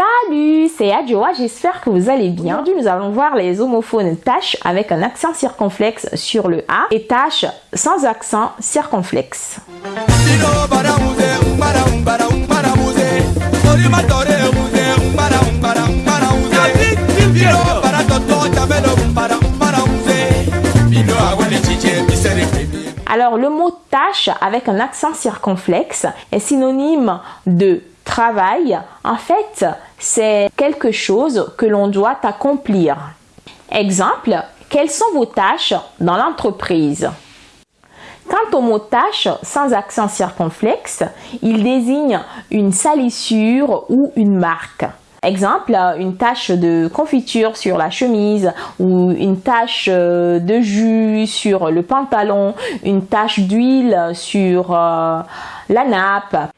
Salut, c'est Adjoa, j'espère que vous allez bien. Aujourd'hui, nous allons voir les homophones tâches avec un accent circonflexe sur le A et tâches sans accent circonflexe. Alors, le mot tâche avec un accent circonflexe est synonyme de travail. En fait, c'est quelque chose que l'on doit accomplir. Exemple, quelles sont vos tâches dans l'entreprise? Quant au mot tâche sans accent circonflexe, il désigne une salissure ou une marque. Exemple, une tache de confiture sur la chemise ou une tache euh, de jus sur le pantalon, une tache d'huile sur euh, la nappe.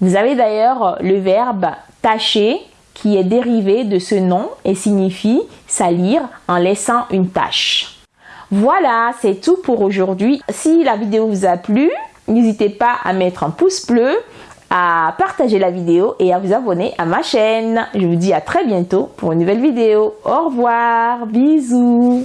Vous avez d'ailleurs le verbe tacher qui est dérivé de ce nom et signifie salir en laissant une tache. Voilà, c'est tout pour aujourd'hui. Si la vidéo vous a plu, n'hésitez pas à mettre un pouce bleu, à partager la vidéo et à vous abonner à ma chaîne. Je vous dis à très bientôt pour une nouvelle vidéo. Au revoir, bisous.